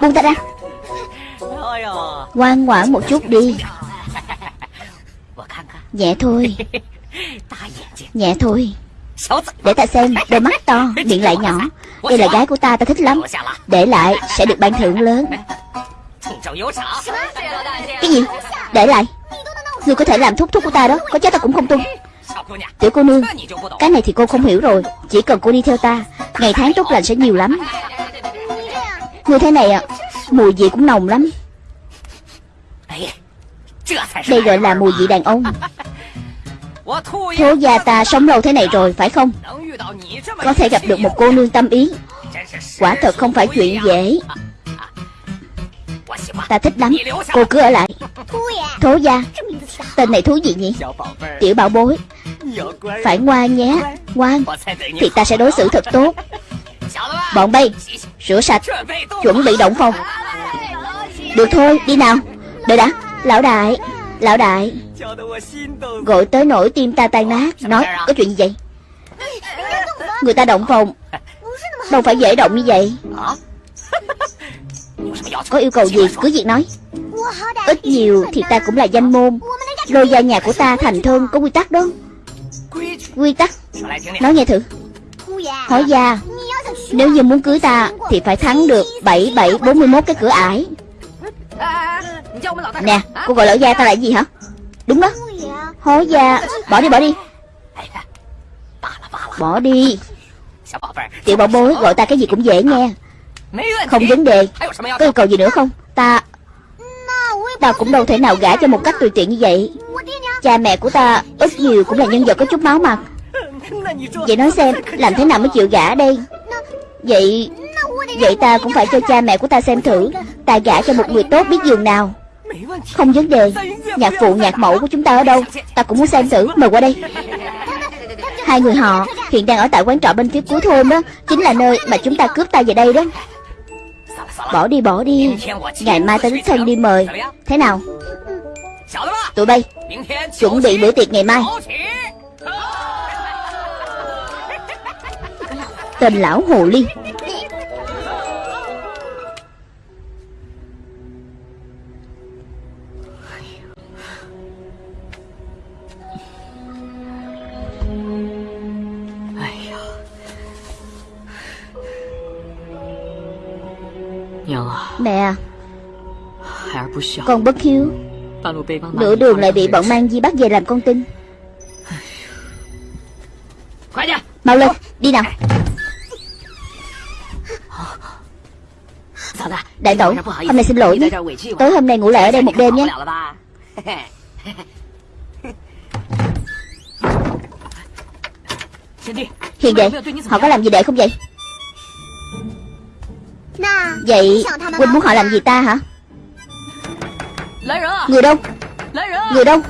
Buông ta ra. Ngoan ngoãn một chút đi. Nhẹ thôi. Nhẹ thôi. Để ta xem Đôi mắt to Miệng lại nhỏ. Đây là gái của ta ta thích lắm. Để lại sẽ được ban thưởng lớn. Cái gì? Để lại. Ngươi có thể làm thúc thúc của ta đó. Có chết ta cũng không tung Tiểu cô nương Cái này thì cô không hiểu rồi. Chỉ cần cô đi theo ta Ngày tháng tốt lành sẽ nhiều lắm Ngươi thế này à Mùi vị cũng nồng lắm. Đây gọi là mùi vị đàn ông. Thố gia ta sống lâu thế này rồi phải không? Có thể gặp được một cô nương tâm ý. Quả thật không phải chuyện dễ. Ta thích lắm. Cô cứ ở lại. Thố gia. Tên này thú gì nhỉ? Tiểu bảo bối. Phải ngoan nhé Ngoan. Thì ta sẽ đối xử thật tốt Bọn bay, Rửa sạch, Chuẩn bị động phòng. Được thôi, đi nào. Đợi đã, Lão đại Lão đại. Gọi tới nỗi tim ta tan nát, Nói, có chuyện gì vậy? Người ta động phòng. Đâu phải dễ động như vậy. Có yêu cầu gì, cứ việc nói. Ít nhiều thì ta cũng là danh môn. Lôi gia nhà của ta thành thân có quy tắc đó. Quy tắc. Nói nghe thử. Hỏi gia. Nếu như muốn cưới ta, Thì phải thắng được 7741 cái cửa ải. Nè, cô gọi lão gia ta là gì hả? Đúng đó. Hối gia. Bỏ đi bỏ đi. Bỏ đi. Tiểu bảo bối gọi ta cái gì cũng dễ nghe. Không vấn đề. Có yêu cầu gì nữa không? Ta Ta cũng đâu thể nào gả cho một cách tùy tiện như vậy. Cha mẹ của ta ít nhiều cũng là nhân vật có chút máu mặt. Vậy nói xem, Làm thế nào mới chịu gả đây? Vậy Vậy ta cũng phải cho cha mẹ của ta xem thử. Ta gả cho một người tốt biết giường nào. Không vấn đề. Nhạc phụ, nhạc mẫu của chúng ta ở đâu? Ta cũng muốn xem thử. Mời qua đây. Hai người họ hiện đang ở tại quán trọ bên phía cuối thôn đó. Chính là nơi mà chúng ta cướp ta về đây đó. Bỏ đi bỏ đi. Ngày mai ta đích thân đi mời. Thế nào? Tụi bay, Chuẩn bị bữa tiệc ngày mai. Tên lão hồ ly. Mẹ Con bất hiếu。Nửa đường lại bị bọn mang di bắt về làm con tin Mau lên Đi nào。Đại tẩu Hôm nay xin lỗi nhé。Tối hôm nay ngủ lại ở đây một đêm nhé。Hiền đệ Họ có làm gì đệ không vậy Vậy Huynh muốn họ làm gì ta hả? Người đâu? Người đâu?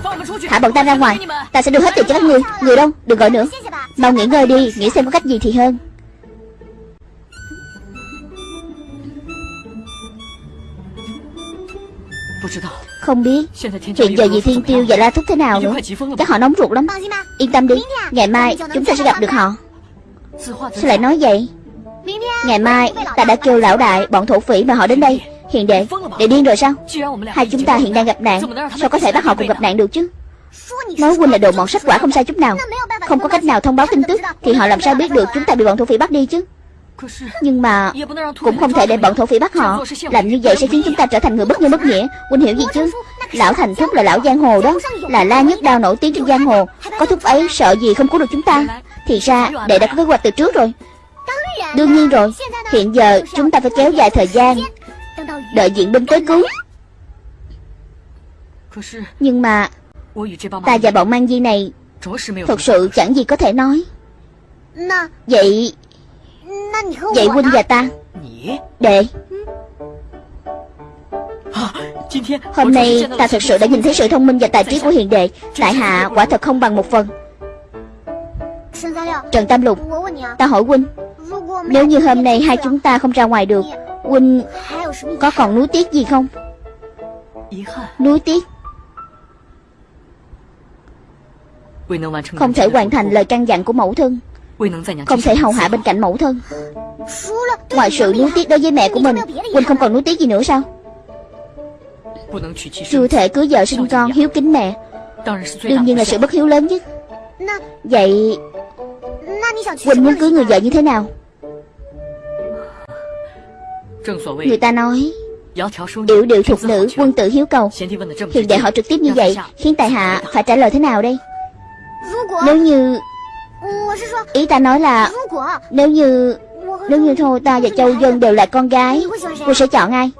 Thả bọn ta ra ngoài. Ta sẽ đưa hết tiền cho các người Người đâu? Đừng gọi nữa. Mau nghỉ ngơi đi. Nghĩ xem có cách gì thì hơn. Không biết. Hiện giờ dì Thiên Tiêu và La Thúc thế nào nữa? Chắc họ nóng ruột lắm. Yên tâm đi. Ngày mai chúng ta sẽ gặp được họ. Sao lại nói vậy Ngày mai, ta đã kêu lão đại, Bọn thổ phỉ mà họ đến đây. Hiền đệ Đệ điên rồi sao? Hai chúng ta hiện đang gặp nạn, Sao có thể bắt họ cùng gặp nạn được chứ? Nói huynh là đồ mọn sách quả không sai chút nào. Không có cách nào thông báo tin tức, Thì họ làm sao biết được chúng ta bị bọn thổ phỉ bắt đi chứ? Nhưng mà Cũng không thể để bọn thổ phỉ bắt họ. Làm như vậy sẽ khiến chúng ta trở thành người bất nhân bất nghĩa. Huynh hiểu gì chứ? Lão Thành Thúc là lão giang hồ đó, Là la nhất đao nổi tiếng trên giang hồ. Có thúc ấy sợ gì không cứu được chúng ta? Thì ra, đệ đã có kế hoạch từ trước rồi. Đương nhiên rồi. Hiện giờ chúng ta phải kéo dài thời gian. Đợi diện binh tới cứu. Nhưng mà Ta và bọn mang di này Thật sự chẳng gì có thể nói. Vậy Vậy huynh và ta, Đệ. Hôm nay ta thật sự đã nhìn thấy sự thông minh và tài trí của hiền đệ. Tại hạ quả thật không bằng một phần. Trần Tam Lục, Ta hỏi huynh nếu như hôm nay hai chúng ta không ra ngoài được Huynh có còn nuối tiếc gì không? Nuối tiếc. Không thể hoàn thành lời căn dặn của mẫu thân. Không thể hầu hạ bên cạnh mẫu thân. Ngoài sự nuối tiếc đối với mẹ của mình Huynh không còn nuối tiếc gì nữa sao? Chưa thể cưới vợ sinh con hiếu kính mẹ. Đương nhiên là sự bất hiếu lớn nhất. Vậy Huynh muốn cưới người vợ như thế nào? Người ta nói Điệu điệu thuộc nữ quân tử hiếu cầu。Hiện đệ hỏi trực tiếp như vậy Khiến tài hạ phải trả lời thế nào đây? Nếu như Ý ta nói là Nếu như Nếu như thôi ta và Châu Dân đều là con gái Cô sẽ chọn ai?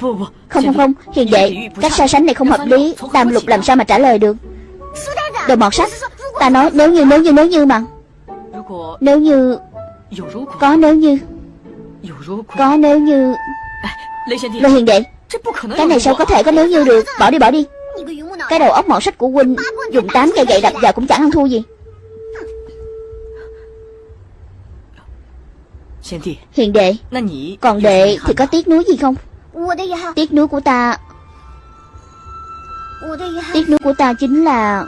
Không không. Không Hiền đệ Cách so sánh này không hợp lý. Tam lục làm sao mà trả lời được Đồ mọt sách. Ta nói, nếu như nếu như nếu như mà. Nếu như Có, nếu như Có, nếu như Lê Hiền đệ, Cái này sao có thể có nếu như được? Bỏ đi bỏ đi. Cái đầu óc mọt sách của huynh Dùng tám cây gậy đập vào cũng chẳng ăn thua gì. Hiền đệ, Còn đệ thì có tiếc nuối gì không? Tiếc nuối của ta Tiếc nuối của ta chính là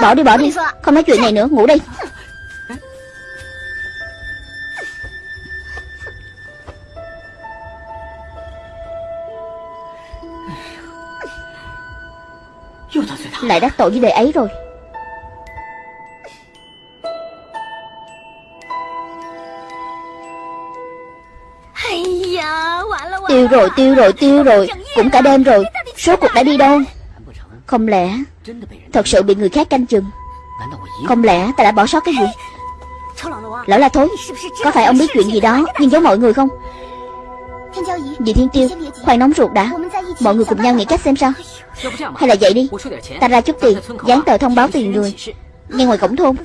Bỏ đi bỏ đi. Không nói chuyện này nữa. Ngủ đi. Lại đắc tội với đệ ấy rồi. Tiêu rồi tiêu rồi tiêu rồi. Cũng cả đêm rồi. Số cuộc đã đi đâu? Không lẽ Thật sự bị người khác canh chừng? Không lẽ ta đã bỏ sót cái gì? Lão là thối, Có phải ông biết chuyện gì đó? Nhưng giấu mọi người không? Dì Thiên Tiêu, Khoan nóng ruột đã. Mọi người cùng nhau nghĩ cách xem sao. Hay là vậy đi. Ta ra chút tiền, Dán tờ thông báo tiền người. Ngay ngoài cổng thôn.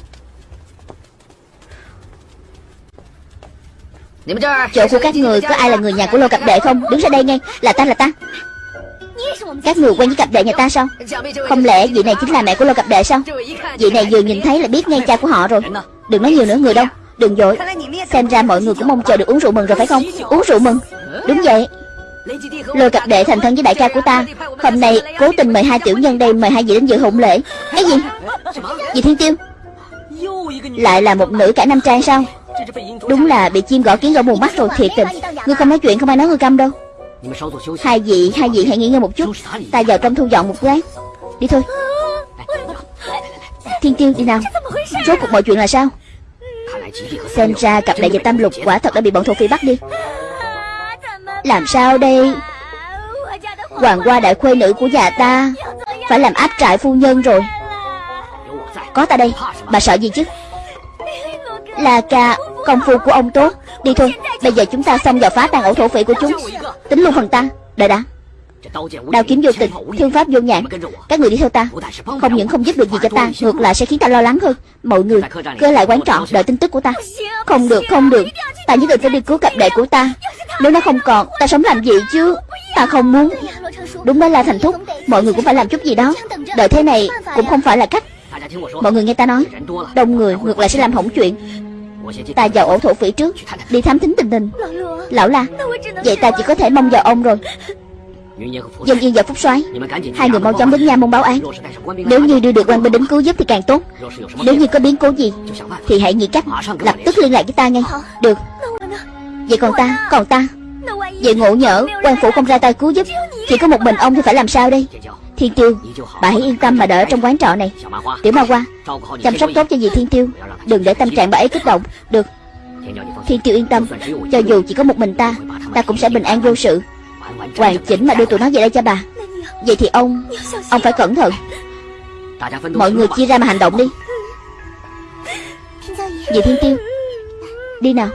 Chỗ của các người có ai là người nhà của lô cặp đệ không? Đứng ra đây ngay. Là ta là ta. Các người quen với cặp đệ nhà ta sao? Không lẽ vị này chính là mẹ của lô cặp đệ sao? Vị này vừa nhìn thấy là biết ngay cha của họ rồi. Đừng nói nhiều nữa, người đâu. Đừng dội. Xem ra mọi người cũng mong chờ được uống rượu mừng rồi phải không? Uống rượu mừng. Đúng vậy. Lôi cặp đệ thành thân với đại ca của ta. Hôm nay cố tình mời hai tiểu nhân đây, Mời hai vị đến dự hôn lễ. Cái gì? Dì Thiên Tiêu. Lại là một nữ cả năm trai sao? Đúng là bị chim gõ kiến gõ mù mắt rồi thiệt tình. Ngươi không nói chuyện không ai nói ngươi câm đâu. Hai vị, hai vị hãy nghỉ ngơi một chút. Ta vào trong thu dọn một quán. Đi thôi. Thiên tiêu đi nào. Rốt cuộc mọi chuyện là sao? Xem ra cặp đại dịch tam lục quả thật đã bị bọn thổ phi bắt đi. Làm sao đây? Hoàng qua đại khuê nữ của nhà ta Phải làm áp trại phu nhân rồi. Có ta đây. Bà sợ gì chứ? Là ca Công phu của ông tốt. Đi thôi Bây giờ chúng ta xong vào phá tan ổ thổ phỉ của chúng. Tính luôn phần ta. Đợi đã. Đao kiếm vô tình Thương pháp vô nhãn Các người đi theo ta. Không những không giúp được gì cho ta Ngược lại sẽ khiến ta lo lắng hơn. Mọi người Cơ lại quán trọ Đợi tin tức của ta. Không được không được. Ta nhất định phải đi cứu cặp đệ của ta. Nếu nó không còn Ta sống làm gì chứ? Ta không muốn. Đúng đó là thành thúc. Mọi người cũng phải làm chút gì đó. Đợi thế này Cũng không phải là cách. Mọi người nghe ta nói. Đông người ngược lại sẽ làm hỏng chuyện Ta vào ổ thổ phỉ trước Đi thám thính tình hình. Lão la Vậy ta chỉ có thể mong vào ông rồi. Dân Yên và Phúc soái Hai người mau chóng đến nha môn báo án. Nếu như đưa được quan binh đến cứu giúp thì càng tốt. Nếu như có biến cố gì Thì hãy nghĩ cách lập tức liên lạc với ta ngay. Được. Vậy còn ta, còn ta. Vậy ngộ nhỡ, quan phủ không ra tay cứu giúp. Chỉ có một mình ông thì phải làm sao đây Thiên Tiêu. Bà hãy yên tâm mà đợi trong quán trọ này. Tiểu Ma Hoa Chăm sóc tốt cho dì Thiên Tiêu. Đừng để tâm trạng bà ấy kích động. Được. Thiên Tiêu yên tâm. Cho dù chỉ có một mình ta Ta cũng sẽ bình an vô sự. Hoàn chỉnh mà đưa tụi nó về đây cho bà. Vậy thì ông Ông phải cẩn thận. Mọi người chia ra mà hành động đi. Dì Thiên Tiêu Đi nào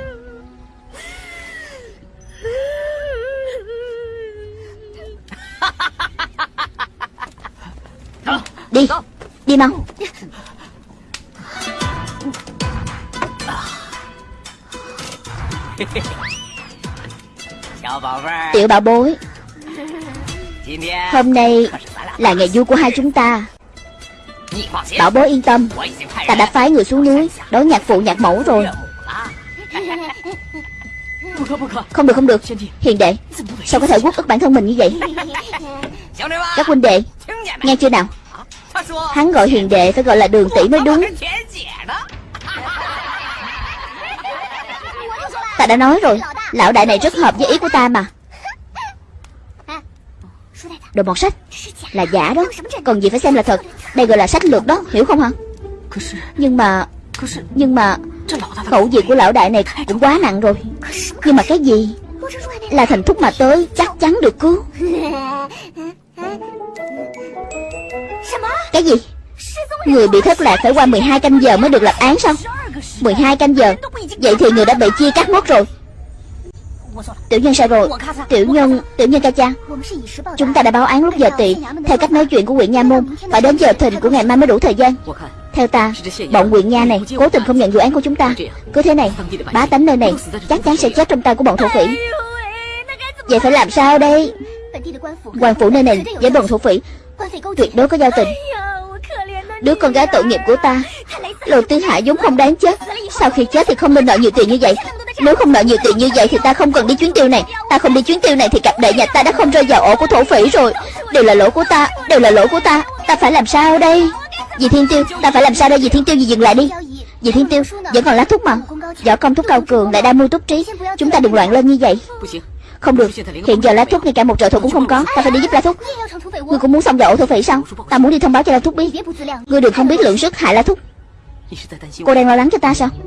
Đi. Đi mau. Tiểu bảo bối Hôm nay là ngày vui của hai chúng ta. Bảo bối yên tâm. Ta đã phái người xuống núi Đối nhạc phụ nhạc mẫu rồi. Không được không được. Hiền đệ Sao có thể quốc ức bản thân mình như vậy? Các huynh đệ Nghe chưa nào Hắn gọi hiền đệ phải gọi là đường tỷ mới đúng. Ta đã nói rồi Lão đại này rất hợp với ý của ta mà. Đồ bọt sách Là giả đó. Còn gì phải xem là thật. Đây gọi là sách lược đó Hiểu không hả? Nhưng mà Nhưng mà Khẩu vị của lão đại này cũng quá nặng rồi. Nhưng mà cái gì? Là thành thúc mà tới Chắc chắn được cứu cái gì? Người bị thất lạc phải qua 12 canh giờ mới được lập án sao? 12 canh giờ. Vậy thì người đã bị chia cắt mất rồi. Tiểu nhân sai rồi Tiểu nhân, tiểu nhân ca cha Chúng ta đã báo án lúc giờ tị Theo cách nói chuyện của huyện Nha Môn Phải đến giờ thình của ngày mai mới đủ thời gian. Theo ta, bọn huyện Nha này Cố tình không nhận vụ án của chúng ta. Cứ thế này, bá tánh nơi này Chắc chắn sẽ chết trong tay của bọn thổ phỉ. Vậy phải làm sao đây? Hoàng phủ nơi này với bọn thổ phỉ Tuyệt đối có giao tình. Đứa con gái tội nghiệp của ta Lô Tư Hạ vốn không đáng chết. Sau khi chết thì không nên nợ nhiều tiền như vậy. Nếu không nợ nhiều tiền như vậy thì ta không cần đi chuyến tiêu này. Ta không đi chuyến tiêu này thì cặp đệ nhà ta đã không rơi vào ổ của thổ phỉ rồi. Đều là lỗi của ta, Đều là lỗi của ta. Ta phải làm sao đây? Dì Thiên Tiêu, Ta phải làm sao đây? Dì Thiên Tiêu, dì dừng lại đi. Dì Thiên Tiêu, Vẫn còn lá thuốc mà Võ công thuốc cao cường lại đa mưu túc trí. Chúng ta đừng loạn lên như vậy không được. Hiện giờ lá thuốc ngay cả một trợ thủ cũng không có. Ta phải đi giúp lá thuốc. Ngươi cũng muốn xong vào ổ thổ phỉ sao? Ta muốn đi thông báo cho lá thuốc biết. Ngươi đừng không biết lượng sức hại lá thuốc. Cô đang lo lắng cho ta sao?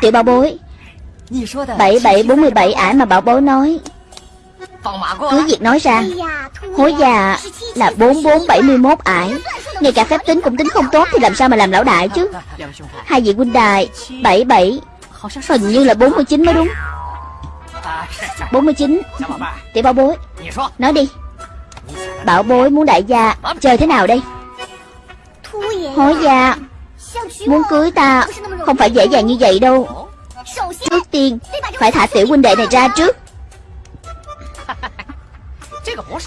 Tiểu bảo bối 7747 ải mà bảo bối nói. Cứ việc nói ra. Hối già là 4471 ải Ngay cả phép tính cũng tính không tốt Thì làm sao mà làm lão đại chứ? Hai vị huynh đài 77 Hình như là 49 mới đúng. 49 Tiểu bảo bối Nói đi. Bảo bối muốn đại gia Chơi thế nào đây? Hối gia Muốn cưới ta Không phải dễ dàng như vậy đâu Trước tiên, Phải thả tiểu huynh đệ này ra trước.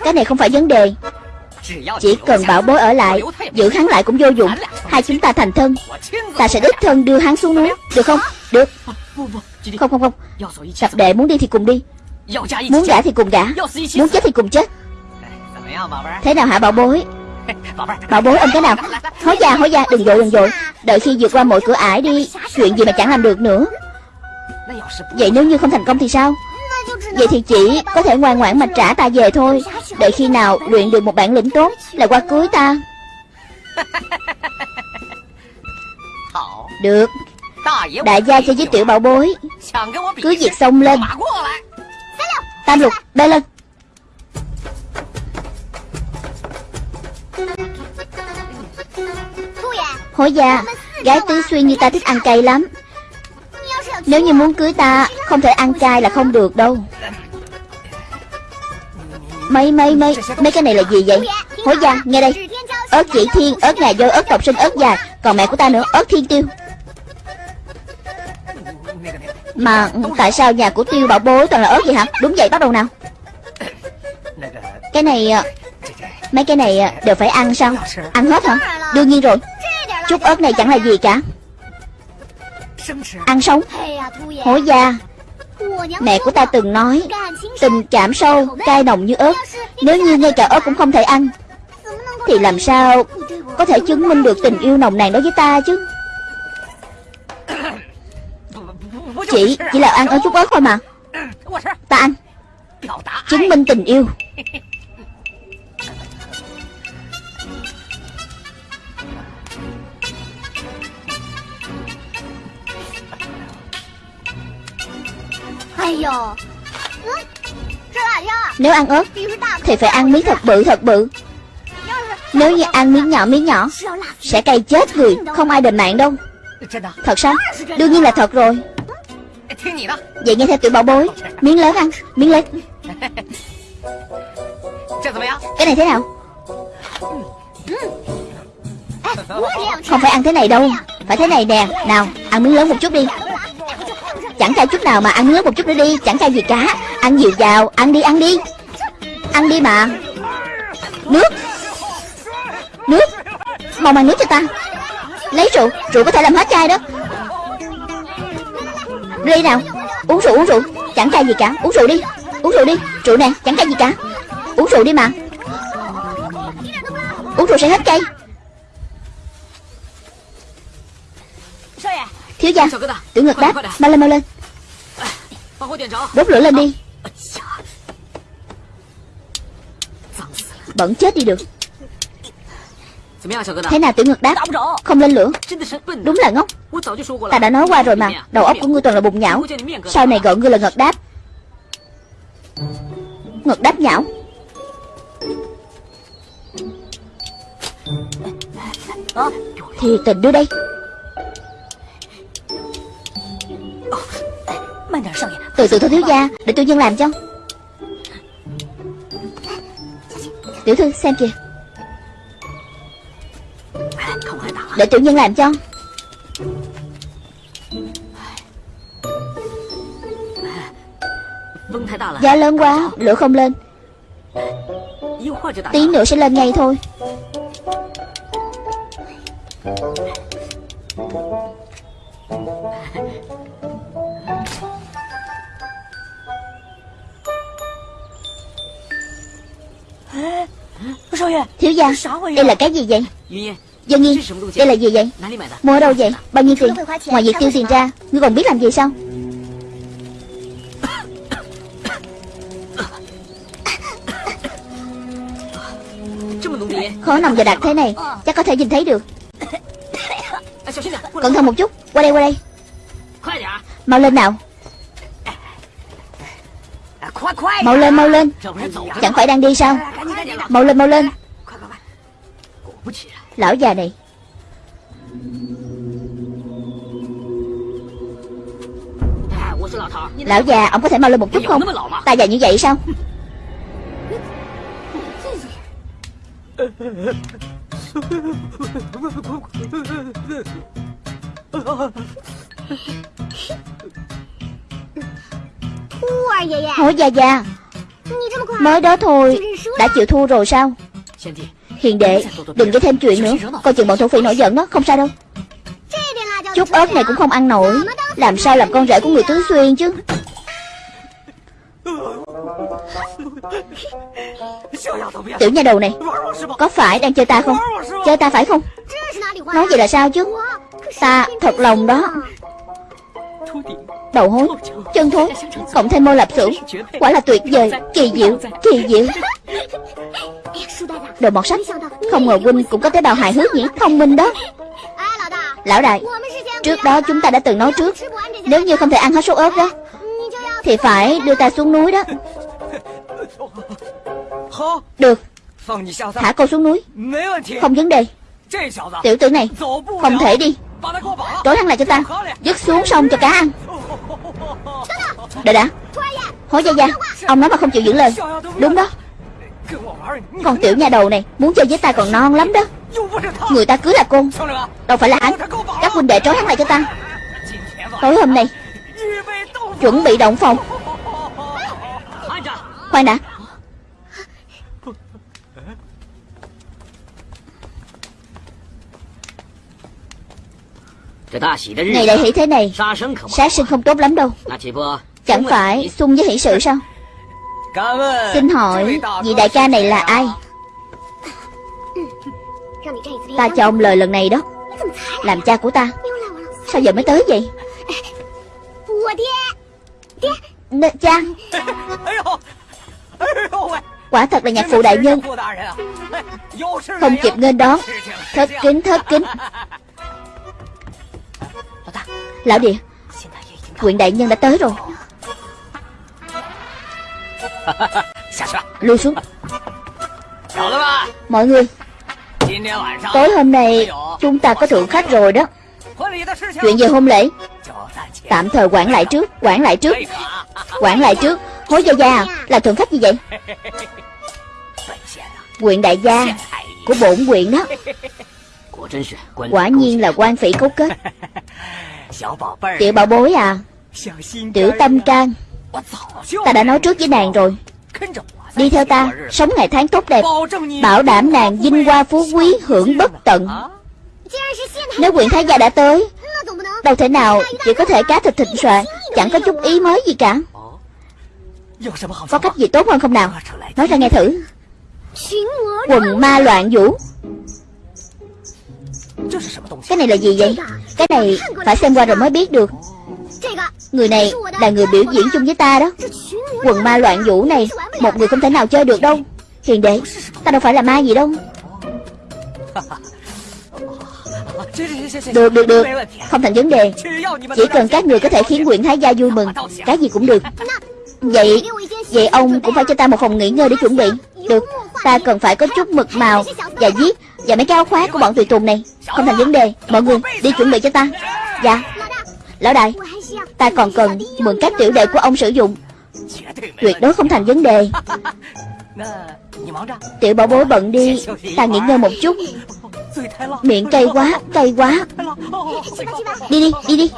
Cái này không phải vấn đề. Chỉ cần bảo bối ở lại, Giữ hắn lại cũng vô dụng. Hai chúng ta thành thân. Ta sẽ đích thân đưa hắn xuống núi. Được không? Được. Không không không. Tập đệ muốn đi thì cùng đi. Muốn gả thì cùng gả. Muốn chết thì cùng chết. Thế nào hả bảo bối? Bảo bối ôm cái nào? Hối gia hối gia đừng dội đừng dội Đợi khi vượt qua mọi cửa ải đi, Chuyện gì mà chẳng làm được nữa. Vậy nếu như không thành công thì sao? Vậy thì chỉ có thể ngoan ngoãn mà trả ta về thôi. Đợi khi nào luyện được một bản lĩnh tốt Là qua cưới ta. Được. Đại gia cho với tiểu bảo bối. Cứ việc xông lên. Tam lục bê lên. Hối gia Gái tứ xuyên như ta thích ăn cay lắm nếu như muốn cưới ta, Không thể ăn cay là không được đâu. Mấy mấy mấy Mấy cái này là gì vậy? Hối gia nghe đây. Ớt chỉ thiên, Ớt ngà dôi Ớt tộc sinh, Ớt dài Còn mẹ của ta nữa, Ớt thiên tiêu. Mà tại sao nhà của tiêu bảo bối toàn là ớt vậy hả? Đúng vậy, bắt đầu nào. Cái này ờ, Mấy cái này ờ, đều phải ăn sao? Ăn hết hả? Đương nhiên rồi. Chút ớt này chẳng là gì cả. Ăn sống. Hối gia Mẹ của ta từng nói, Tình cảm sâu, Cay nồng như ớt. Nếu như ngay cả ớt cũng không thể ăn, Thì làm sao Có thể chứng minh được tình yêu nồng nàn đối với ta chứ? Chỉ Chỉ là ăn ở chút ớt thôi mà. Ta ăn. Chứng minh tình yêu. Nếu ăn ớt Thì phải ăn miếng thật bự thật bự. Nếu như ăn miếng nhỏ miếng nhỏ Sẽ cay chết người Không ai đền mạng đâu. Thật sao? Đương nhiên là thật rồi. Vậy nghe theo tiểu bảo bối Miếng lớn ăn Miếng lớn Cái này thế nào? Không phải ăn thế này đâu. Phải thế này nè. Nào ăn miếng lớn một chút đi Chẳng cay chút nào mà ăn nước một chút nữa đi, Chẳng cay gì cả. Ăn nhiều vào, Ăn đi ăn đi. Ăn đi mà. Nước. Nước. Mau mang nước cho ta. Lấy rượu. Rượu có thể làm hết chai đó. Ly nào? Uống rượu uống rượu. Chẳng chai gì cả. Uống rượu đi. Uống rượu đi. Rượu nè, Chẳng chai gì cả. Uống rượu đi mà. Uống rượu sẽ hết cay Thiếu gia. Tiểu ngực đáp Mau lên mau lên. Đốt lửa lên đi. Bẩn chết đi được. Thế nào tiểu ngực đáp Không lên lửa. Đúng là ngốc. Ta đã nói qua rồi mà. Đầu óc của ngươi toàn là bụng nhão. Sau này gọi ngươi là ngực đáp. Ngực đáp nhão. Thì tình đưa đây Từ từ thôi thiếu gia Để tôi nhân làm cho. Tiểu thư xem kìa. Để tiểu nhân làm cho. Gió lớn quá Lửa không lên. Tí nữa sẽ lên ngay thôi Thiếu gia Đây là cái gì vậy? Dân Nhi Đây là gì vậy？Mua ở đâu vậy？Bao nhiêu tiền Ngoài việc tiêu tiền ra Ngươi còn biết làm gì sao Khó nồng và đặc thế này Chắc có thể nhìn thấy được。Cẩn thận một chút Qua đây。qua đây Mau lên nào Mau lên mau lên. Chẳng phải đang đi sao? Mau lên mau lên. Lão già này. Lão già ông có thể mau lên một chút không? Ta già như vậy sao Hổ già già Mới đó thôi. Đã chịu thua rồi sao? Hiền đệ Đừng gây thêm chuyện nữa. Coi chừng bọn thổ phỉ nổi giận đó Không sao đâu. Chút ớt này cũng không ăn nổi. Làm sao làm con rể của người tứ xuyên chứ? Tiểu nha đầu này Có phải đang chơi ta không? Chơi ta phải không? Nói vậy là sao chứ? Ta thật lòng đó Đầu hối Chân thối Cộng thêm mô lạp xưởng. Quả là tuyệt vời, Kỳ diệu Kỳ diệu. Đồ mọt sách, Không ngờ huynh cũng có tế bào hài hước nhỉ? Thông minh đó. Lão đại, Trước đó chúng ta đã từng nói trước, Nếu như không thể ăn hết số ớt đó, Thì phải đưa ta xuống núi đó. Được, Thả cô xuống núi. Không vấn đề. Tiểu tử này, Không thể đi. Trói hắn lại cho ta. Dứt xuống sông cho cá ăn. Đợi đã. Hối gia gia. Ông nói mà không chịu giữ lời. Đúng đó. Con tiểu nhà đầu này, Muốn chơi với ta còn non lắm đó. Người ta cứ là con. Đâu phải là hắn. Các huynh đệ trói hắn lại cho ta. Tối hôm nay, Chuẩn bị động phòng. Khoan đã. Ngày đại hỷ thế này Sát sinh không tốt lắm đâu。Chẳng phải xung với hỷ sự sao Xin hỏi Vị đại ca này là ai Ta cho ông lời lần này đó。Làm cha của ta Sao giờ mới tới vậy？N Cha Quả thật là nhạc phụ đại nhân。Không kịp nghênh đón Thất kính thất kính Lão địa Quyện đại nhân đã tới rồi. Lui xuống. Mọi người Tối hôm nay Chúng ta có thượng khách rồi đó. Chuyện về hôn lễ. Tạm thời quản lại trước Quản lại trước. Quản lại trước. Hối gia gia Là thượng khách gì vậy? Quyện đại gia Của bổn quyện đó. Quả nhiên là quan phỉ cấu kết Tiểu bảo bối à? Tiểu tâm trang Ta đã nói trước với nàng rồi. Đi theo ta. Sống ngày tháng tốt đẹp. Bảo đảm nàng vinh hoa phú quý hưởng bất tận. Nếu quyền thái gia đã tới Đâu thể nào chỉ có thể cá thịt thịnh soạn Chẳng có chút ý mới gì cả. Có cách gì tốt hơn không nào? Nói ra nghe thử. Quần ma loạn vũ cái này là gì vậy? Cái này phải xem qua rồi mới biết được. Người này là người biểu diễn chung với ta đó. Quần ma loạn vũ này, Một người không thể nào chơi được đâu. Hiền đệ, Ta đâu phải là ma gì đâu. Được được được. Không thành vấn đề. Chỉ cần các người có thể khiến Nguyễn Thái Gia vui mừng, Cái gì cũng được. Vậy Vậy ông cũng phải cho ta một phòng nghỉ ngơi để chuẩn bị. Được, Ta cần phải có chút mực màu Và viết và mấy cái áo khoác của bọn tùy tùng này, Không thành vấn đề. Mọi người đi chuẩn bị cho ta. Dạ. Lão đại, Ta còn cần mượn các tiểu đệ của ông sử dụng. Tuyệt đối không thành vấn đề. Tiểu bảo bối bận đi, Ta nghỉ ngơi một chút. Miệng cay quá Cay quá. Đi đi đi đi.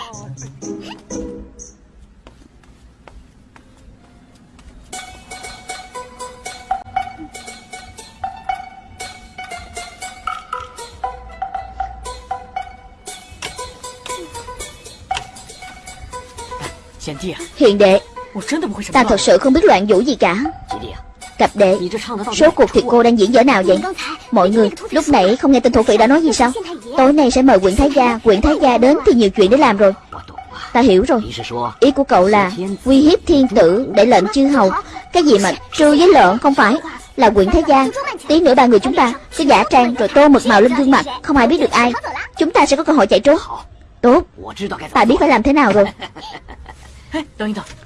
Hiện đệ Ta thật sự không biết loạn vũ gì cả. Cặp đệ Số cuộc thì cô đang diễn dở nào vậy? Mọi người lúc nãy không nghe tin thổ phỉ đã nói gì sao? Tối nay sẽ mời quyển thái gia. Quyển thái gia đến thì nhiều chuyện để làm rồi. Ta hiểu rồi. Ý của cậu là uy hiếp thiên tử Để lệnh chư hầu. Cái gì mà trư với lợn không phải Là quyển thái gia. Tí nữa ba người chúng ta Cứ giả trang rồi tô mực màu lên gương mặt. Không ai biết được ai. Chúng ta sẽ có cơ hội chạy trốn. Tốt. Ta biết phải làm thế nào rồi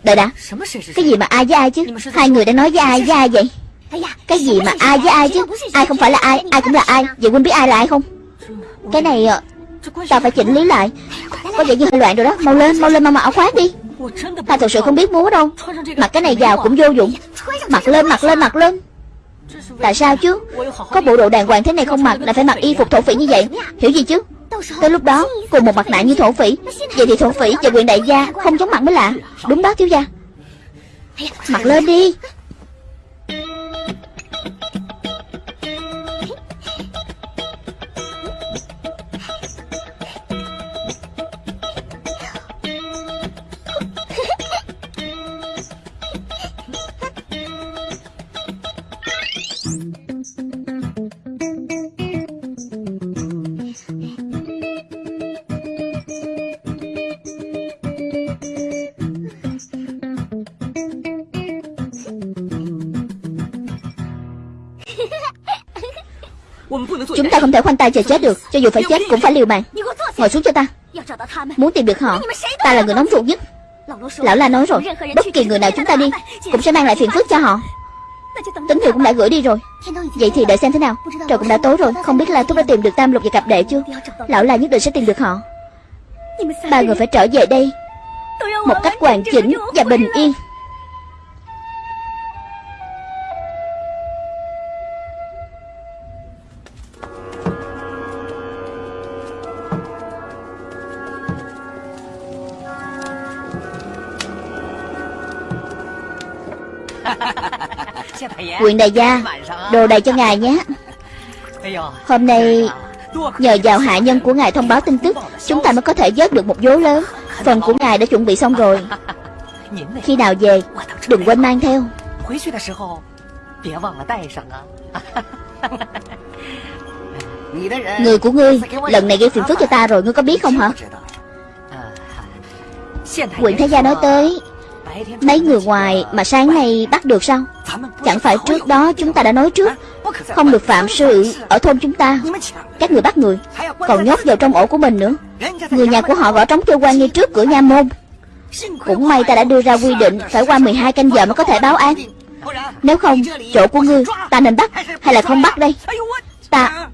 Đợi đã. Cái gì mà ai với ai chứ? Hai người đang nói với ai với ai vậy? Cái gì mà ai với ai chứ? Ai. Không phải là ai? Ai cũng là ai. Vậy Quynh biết ai là ai không? Cái này ờ, Ta phải chỉnh lý lại. Có vẻ như hơi loạn rồi đó. Mau lên Mau lên mau mặc áo khoác đi. Ta thật sự không biết múa đâu. Mặc cái này vào cũng vô dụng. Mặc lên mặc lên mặc lên. Tại sao chứ? Có bộ đồ đàng hoàng thế này không mặc Lại phải mặc y phục thổ phỉ như vậy. Hiểu gì chứ Tới lúc đó, cùng một mặt nạ như thổ phỉ. Vậy thì thổ phỉ và quyền đại gia Không chống mặt mới lạ. Đúng đó, thiếu gia. Mặc lên đi. Ta không chờ chết được, Cho dù phải chết cũng phải liều mạng. Ngồi xuống cho ta. Muốn tìm được họ, Ta là người nóng ruột nhất. Lão La nói rồi, Bất kỳ người nào chúng ta đi Cũng sẽ mang lại phiền phức cho họ. Tín hiệu cũng đã gửi đi rồi. Vậy thì đợi xem thế nào. Trời cũng đã tối rồi, Không biết là Thúc đã tìm được Tam Lục và cặp đệ chưa? Lão La nhất định sẽ tìm được họ. Ba người phải trở về đây. Một cách hoàn chỉnh và bình yên. Quyền đại gia Đồ đầy cho ngài nhé. Hôm nay Nhờ vào hạ nhân của ngài thông báo tin tức Chúng ta mới có thể vớt được một vố lớn. Phần của ngài đã chuẩn bị xong rồi. Khi nào về Đừng quên mang theo. Người của ngươi Lần này gây phiền phức cho ta rồi Ngươi có biết không hả? Quyện Thái Gia nói tới Mấy người ngoài mà sáng nay bắt được sao? Chẳng phải trước đó chúng ta đã nói trước, Không được phạm sự ở thôn chúng ta. Các người bắt người, Còn nhốt vào trong ổ của mình nữa. Người nhà của họ gõ trống kêu quan ngay trước cửa nha môn. Cũng may ta đã đưa ra quy định Phải qua 12 canh giờ mới có thể báo án. Nếu không, chỗ của ngươi, Ta nên bắt hay là không bắt đây? Ta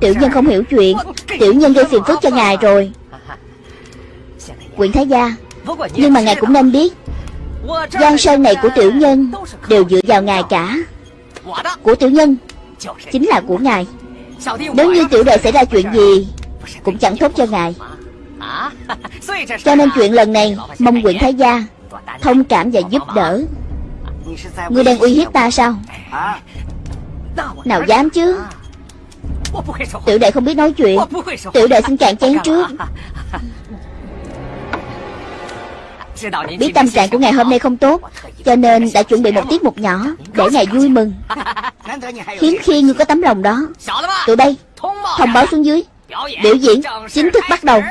Tiểu nhân không hiểu chuyện. Tiểu nhân gây phiền phức cho ngài rồi. Quyển Thái Gia. Nhưng mà ngài cũng nên biết, Giang sơn này của tiểu nhân Đều dựa vào ngài cả. Của tiểu nhân Chính là của ngài. Nếu như tiểu đệ xảy ra chuyện gì, Cũng chẳng tốt cho ngài. Cho nên chuyện lần này, Mong quyển Thái Gia Thông cảm và giúp đỡ. Ngươi đang uy hiếp ta sao? Nào dám chứ? Tiểu đệ không biết nói chuyện. Tiểu đệ xin cạn chén trước. Biết tâm trạng của ngày hôm nay không tốt, Cho nên đã chuẩn bị một tiết mục nhỏ Để ngài vui mừng. Hiếm khi ngươi có tấm lòng đó. Tụi bay, Thông báo xuống dưới. Biểu diễn chính thức bắt đầu.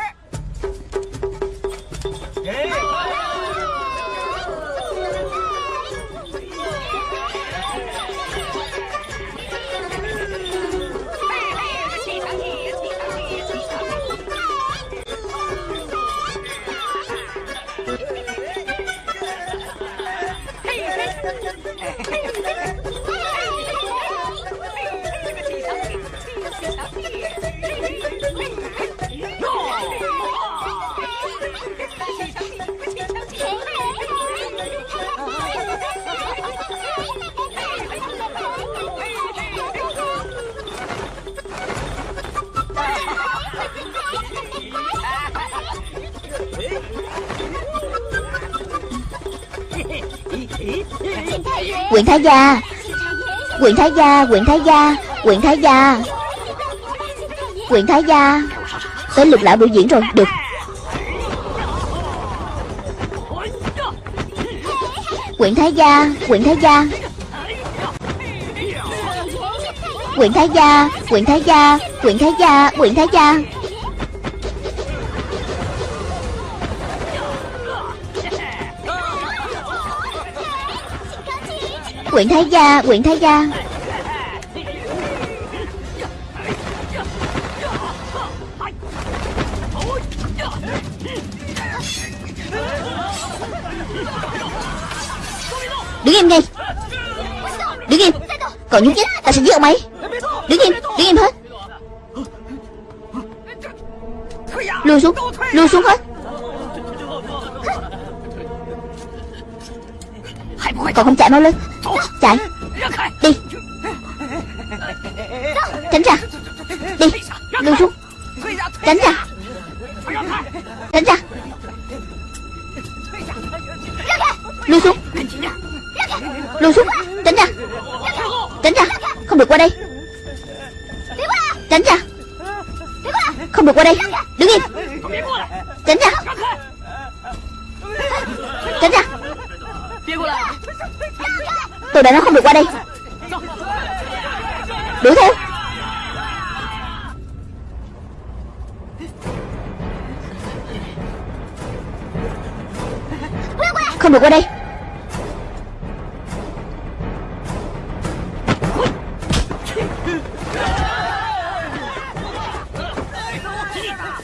Quyện Thái Gia Quyện Thái Gia Quyện Thái Gia Quyện Thái Gia Quyện Thái Gia Tới lục lão biểu diễn rồi Được Quyện Thái Gia Quyện Thái Gia Quyện Thái Gia Quyện Thái Gia Quyện Thái Gia Quyện Thái Gia Quyện Thái Gia Quyện Thái Gia. Đứng im ngay Đứng im. Còn nhúc nhích Ta sẽ giết ông ấy. Đứng im Đứng im hết. Lùi xuống Lùi xuống hết. Còn không chạy mau lên. Chạy. Đi. Tránh ra. Đi. Lùi xuống Tránh ra.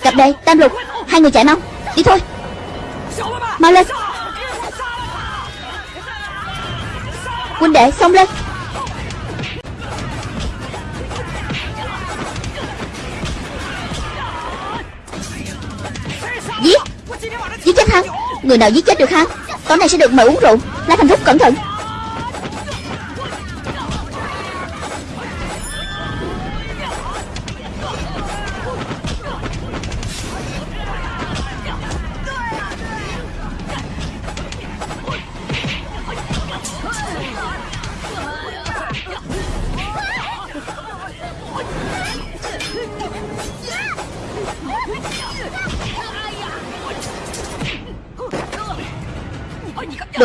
Cặp đây, Tam lục. Hai người chạy mau. Đi thôi. Mau lên. Huynh đệ, xông lên. Giết. Giết chết hắn. Người nào giết chết được hắn? Tối nay sẽ được mời uống rượu. La Thành Thúc, cẩn thận.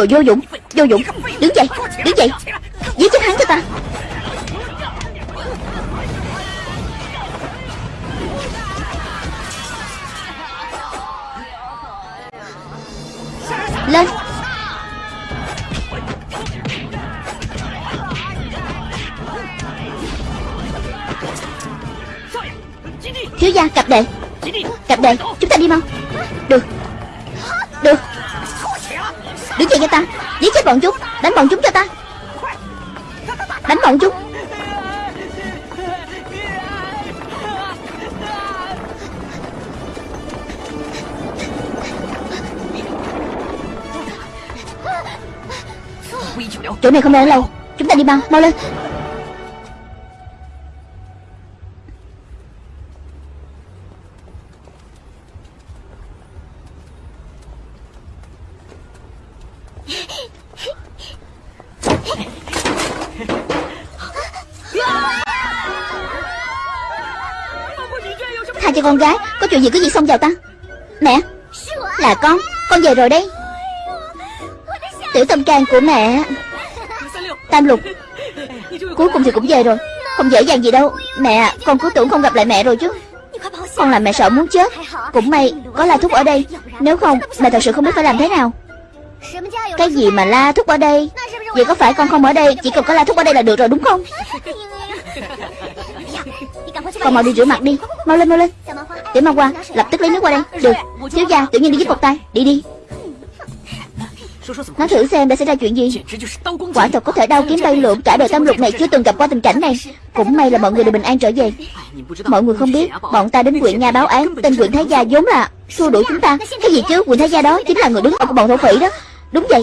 Đồ vô dụng Vô dụng. Đứng dậy Đứng dậy. Giết chết hắn cho ta. Lên. Thiếu gia, cặp đệ. Cặp đệ. Đánh bọn chúng cho ta. Đánh bọn chúng. Chỗ này không đang lâu. Chúng ta đi mau, mau lên gái Có gì cứ gì xông vào ta? Mẹ, Là con Con về rồi đấy Tiểu tâm can của mẹ, Tam lục, Cuối cùng thì cũng về rồi. Không dễ dàng gì đâu. Mẹ, Con cứ tưởng không gặp lại mẹ rồi chứ. Con làm mẹ sợ muốn chết. Cũng may, Có la thúc ở đây. Nếu không, Mẹ thật sự không biết phải làm thế nào. Cái gì mà la thúc ở đây? Vậy có phải con không ở đây? Chỉ cần có la thúc ở đây là được rồi, đúng không? Con mau đi rửa mặt đi. Mau lên mau lên. Tiểu ma qua Lập tức lấy nước qua đây. Được. Thiếu gia tự nhiên đi giúp một tay. Đi đi. Nói thử xem đã xảy ra chuyện gì. Quả thật có thể đau kiếm bay lượn Cả đời tam lục này chưa từng gặp qua tình cảnh này. Cũng may là mọi người đều bình an trở về. Mọi người không biết Bọn ta đến quyện nhà báo án Tên quyện Thái Gia vốn là xua đuổi chúng ta. Cái gì chứ? Quyện Thái Gia đó Chính là người đứng đầu của bọn thổ phỉ đó. Đúng vậy.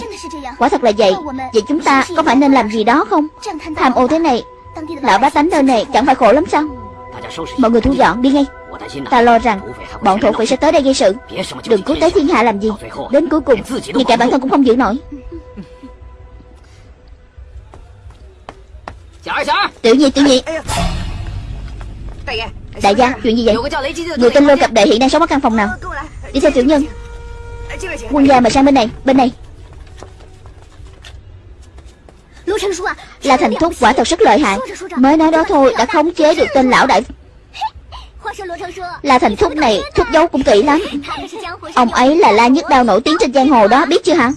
Quả thật là vậy. Vậy chúng ta có phải nên làm gì đó không? Tham ô thế này Lão bá tánh nơi này chẳng phải khổ lắm sao? Mọi người thu dọn đi ngay Ta lo rằng bọn thổ phỉ sẽ tới đây gây sự. Đừng cứu tới thiên hạ làm gì. Đến cuối cùng, Ngay cả bản thân cũng không giữ nổi. Tiểu nhi tiểu nhi. Đại gia, chuyện gì vậy? Người tên lô cập đệ hiện đang sống ở căn phòng nào? Đi theo tiểu nhân. Quân gia mà sang bên này Bên này. Là thành thúc quả thật rất lợi hại. Mới nói đó thôi, đã khống chế được tên lão đại La thành thúc này, Thúc giấu cũng kỹ lắm. Ông ấy là la nhất đao nổi tiếng trên giang hồ đó, Biết chưa hả?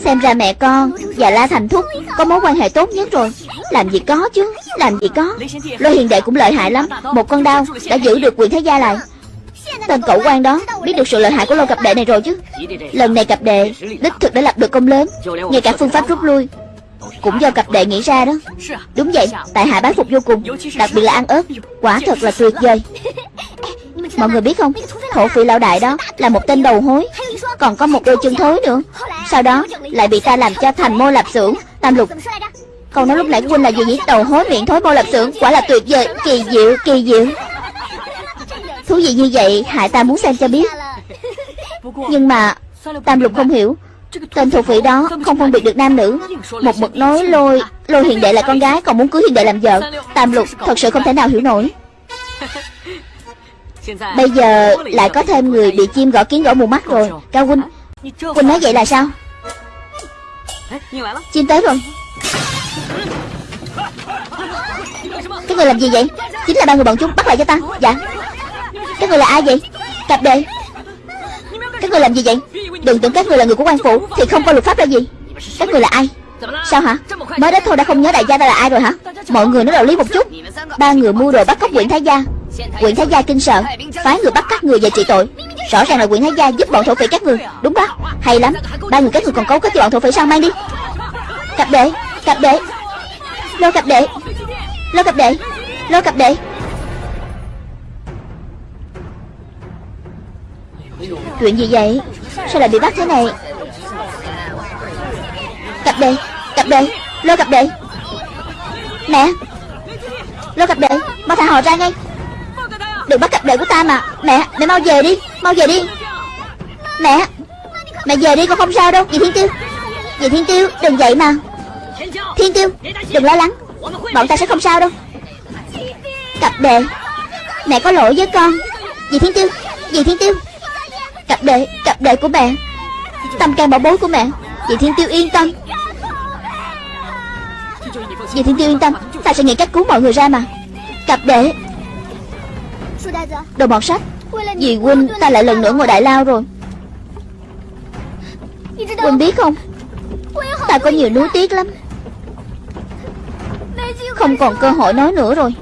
Xem ra mẹ con và La Thành Thúc Có mối quan hệ tốt nhất rồi. Làm gì có chứ, Làm gì có. Lôi hiền đệ cũng lợi hại lắm. Một con đao đã giữ được quyền thế gia lại. Tên cậu quan đó Biết được sự lợi hại của lô cặp đệ này rồi chứ. Lần này cặp đệ Đích thực đã lập được công lớn, Ngay cả phương pháp rút lui cũng do cặp đệ nghĩ ra đó. Đúng vậy Tại hạ bái phục vô cùng Đặc biệt là ăn ớt Quả thật là tuyệt vời. Mọi người biết không Thổ phỉ lão đại đó Là một tên đầu hối Còn có một đôi chân thối nữa. Sau đó lại bị ta làm cho thành mô lạp xưởng Tam lục. Câu nói lúc nãy huynh là gì nhỉ? Đầu hối miệng thối mô lạp xưởng Quả là tuyệt vời Kỳ diệu kỳ diệu. Thú vị như vậy Hại ta muốn xem cho biết. Nhưng mà Tam lục không hiểu Tên thuộc vị đó không phân biệt được nam nữ. Một mực nói lôi Lôi hiền đệ là con gái còn muốn cưới hiền đệ làm vợ. Tam lục thật sự không thể nào hiểu nổi. Bây giờ lại có thêm người bị chim gõ kiến gõ mù mắt rồi. Cao huynh Huynh nói vậy là sao? Chim tới rồi. Cái người làm gì vậy? Chính là ba người bọn chúng bắt lại cho ta. Dạ. Cái người là ai vậy? Cặp đệ các người làm gì vậy? Đừng tưởng các người là người của quan phủ, Thì không có luật pháp là gì. Các người là ai? Sao hả? Mới đó thôi đã không nhớ đại gia ta là ai rồi hả? Mọi người nói đạo lý một chút. Ba người mua đồ bắt cóc quyển Thái Gia. Quyển Thái Gia kinh sợ, Phái người bắt các người về trị tội. Rõ ràng là quyển Thái Gia giúp bọn thổ phỉ các người. Đúng đó. Hay lắm. Ba người các người còn cấu kết cho bọn thổ phỉ sao? Mang đi. Cặp đệ Cặp đệ Lô cặp đệ Lô cặp đệ Lô cặp đệ Chuyện gì vậy? Sao lại bị bắt thế này? Cặp đệ Cặp đệ lôi cặp đệ Mẹ, lôi cặp đệ Mau thả họ ra ngay. Đừng bắt cặp đệ của ta mà. Mẹ Mẹ mau về đi, Mau về đi. Mẹ Mẹ về đi con không sao đâu. Dì Thiên Tiêu, Dì Thiên Tiêu, Đừng vậy mà. Thiên Tiêu, Đừng lo lắng. Bọn ta sẽ không sao đâu. Cặp đệ Mẹ có lỗi với con. Dì Thiên Tiêu, Dì Thiên Tiêu. Cặp đệ Cặp đệ của mẹ Tâm can bảo bối của mẹ vậy Thiên Tiêu yên tâm. Vậy Thiên Tiêu yên tâm. Ta sẽ nghĩ cách cứu mọi người ra mà. Cặp đệ. Đồ bọt sách. Vì huynh ta lại lần nữa ngồi đại lao rồi. Huynh biết không? Ta có nhiều nuối tiếc lắm. Không còn cơ hội nói nữa rồi.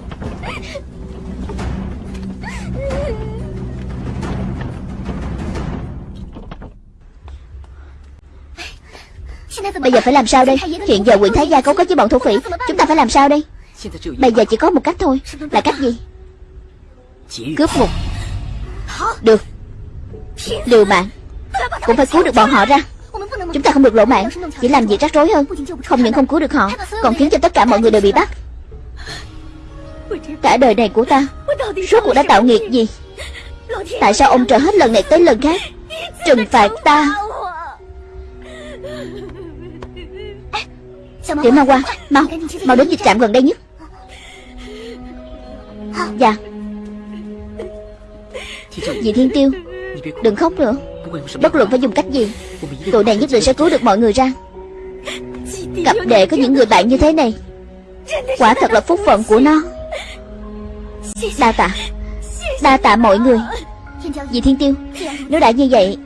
Bây giờ phải làm sao đây? Hiện giờ huyện Thái Gia cấu kết với bọn thổ phỉ. Chúng ta phải làm sao đây? Bây giờ chỉ có một cách thôi. Là cách gì? Cướp ngục Được. Liều mạng. Cũng phải cứu được bọn họ ra. Chúng ta không được lộ mạng. Chỉ làm việc rắc rối hơn Không những không cứu được họ Còn khiến cho tất cả mọi người đều bị bắt. Cả đời này của ta Suốt cuộc đã tạo nghiệp gì? Tại sao ông trời hết lần này tới lần khác? Trừng phạt ta Tiểu Ma qua Mau Mau đến dịch trạm gần đây nhất. Dạ. Dì Thiên Tiêu Đừng khóc nữa. Bất luận phải dùng cách gì Tụi này nhất định sẽ cứu được mọi người ra. Cặp đệ có những người bạn như thế này. Quả thật là phúc phận của nó. Đa tạ. Đa tạ mọi người. Dì Thiên Tiêu Nếu đã như vậy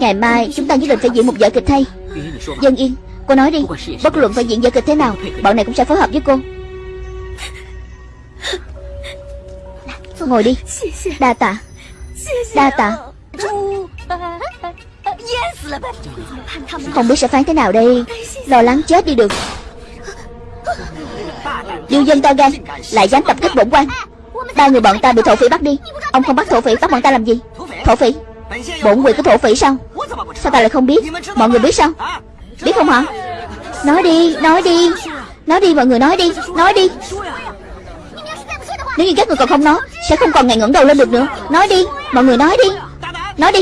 Ngày mai chúng ta nhất định phải diễn một vở kịch thay Dân Yên Cô nói đi Bất luận phải diễn vở kịch thế nào Bọn này cũng sẽ phối hợp với cô. Ngồi đi. Đa tạ. Đa tạ. Không biết sẽ phán thế nào đây. Lo lắng chết đi được. Điêu dân to gan Lại dám tập kích bổn quan. Ba người bọn ta bị thổ phỉ bắt đi. Ông không bắt thổ phỉ bắt bọn ta làm gì? Thổ phỉ? Bổn quyền của thổ phỉ sao? Sao ta lại không biết? Mọi người biết sao Biết không hả? Nói đi Nói đi. Nói đi, mọi người nói đi. Nói đi. Nếu như các người còn không nói, Sẽ không còn ngày ngẩng đầu lên được nữa. Nói đi, Mọi người nói đi. Nói đi.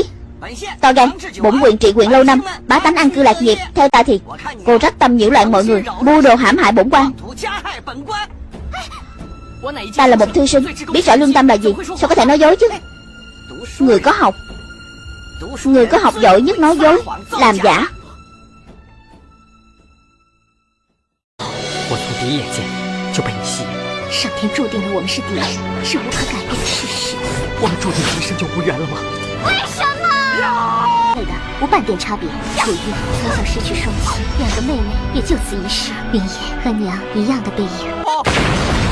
To gan, Bổn quyền trị quyền lâu năm, Bá tánh ăn cư lạc nghiệp, Theo ta thì Cô rất tâm nhiễu loạn mọi người, Mua đồ hãm hại bổn quan. Ta là một thư sinh, Biết rõ lương tâm là gì, Sao có thể nói dối chứ? Người có học. Người có học giỏi nhất nói dối, Làm giả. 一眼见就被你吸引，上天注定了我们是敌人，是无可改变的事实。我们注定一生就无缘了吗？为什么？对的，无半点差别。楚玉从小失去双亲，两个妹妹也就此一世，云野和娘一样的背影。没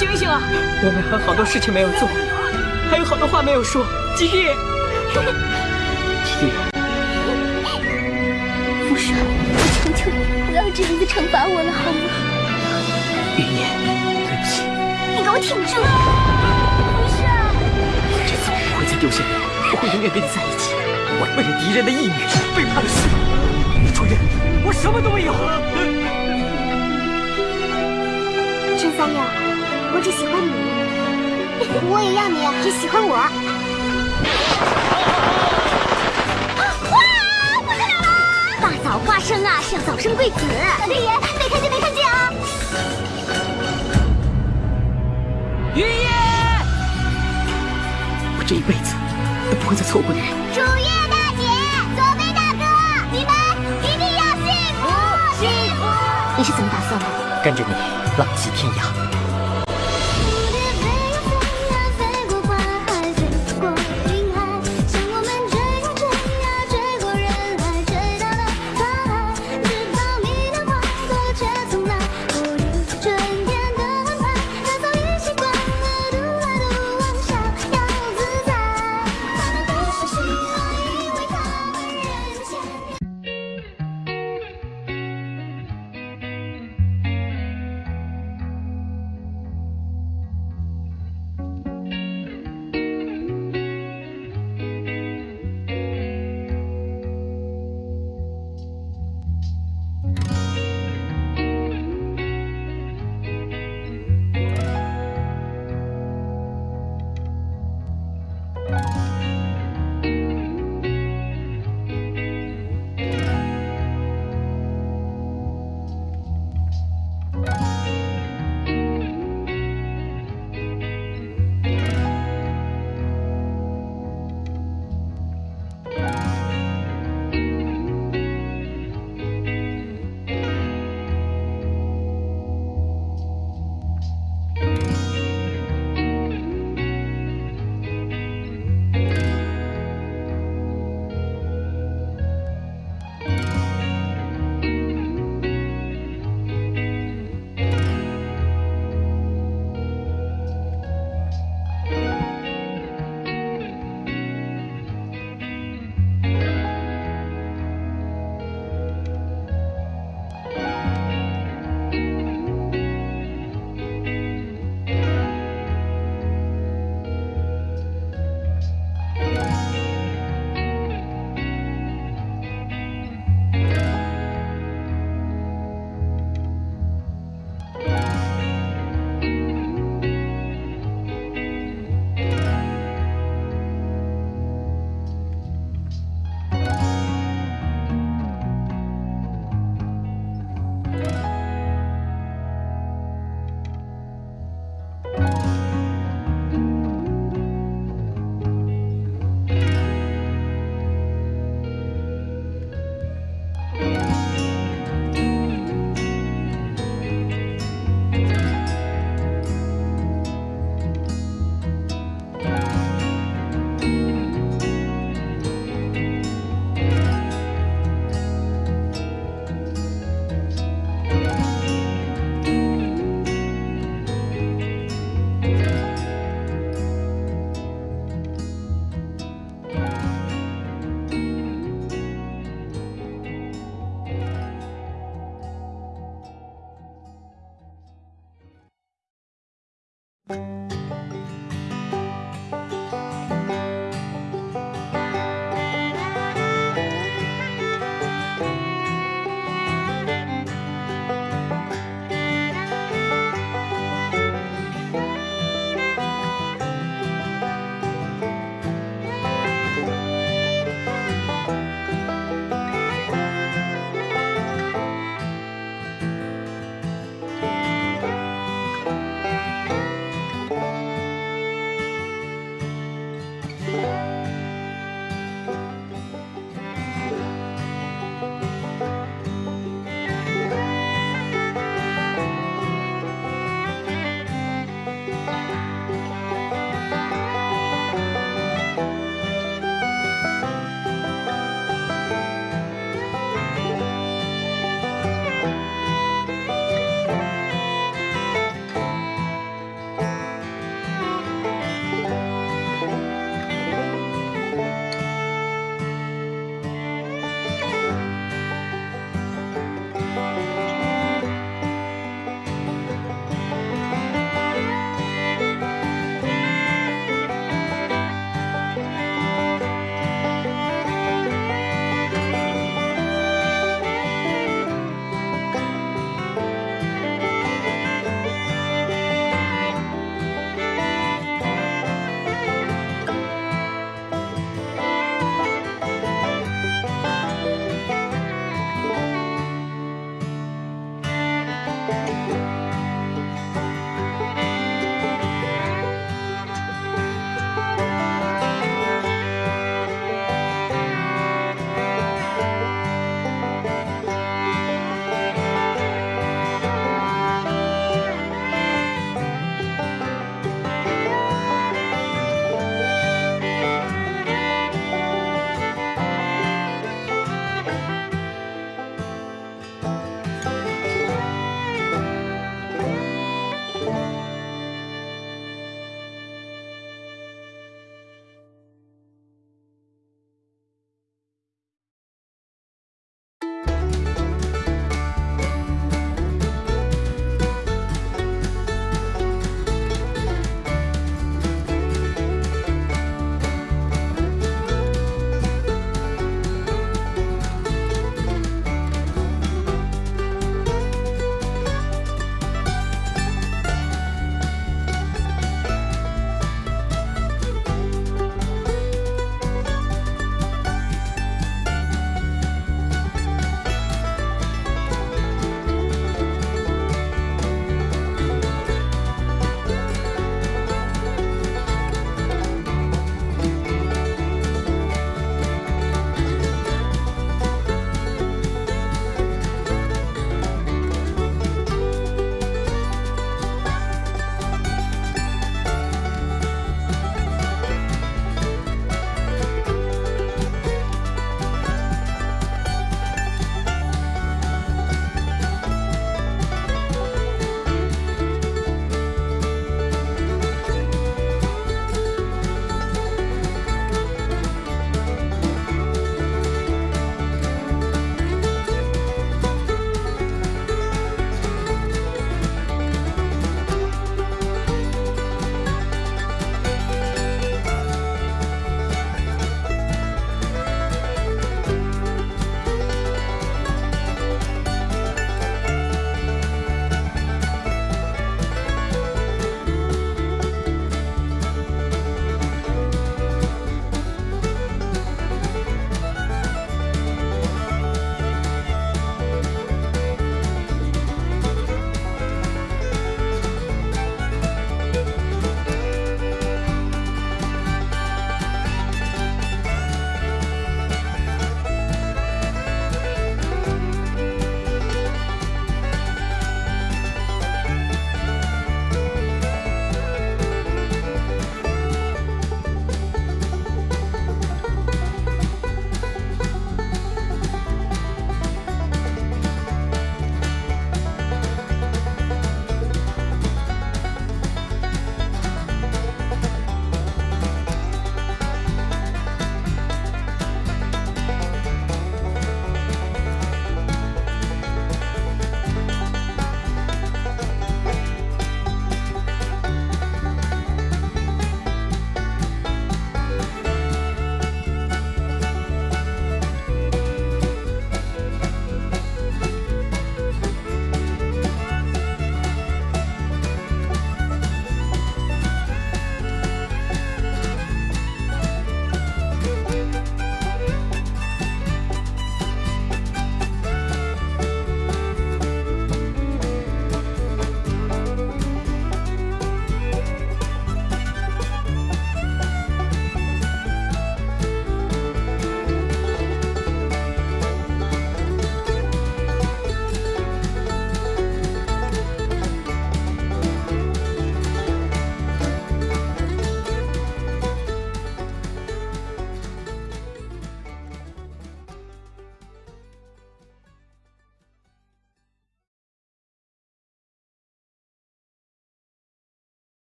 醒醒啊！我们还有好多事情没有做，还有好多话没有说。吉弟，吉弟，福顺，我求求你，不要这样子惩罚我了，好吗？云烟，对不起。你给我挺住！福顺，这次我不会再丢下你，我会永远跟你在一起。我为了敌人的义女，背叛了师傅。主人，我什么都没有。三六，我只喜欢你，我也要你只喜欢我。大早花生啊，是要早生贵子。老天爷，没看见没看见啊！爷爷，我这一辈子都不会再错过你。竹叶大姐，左飞大哥，你们一定要幸福幸福。你是怎么打算的？跟着你。浪迹天涯。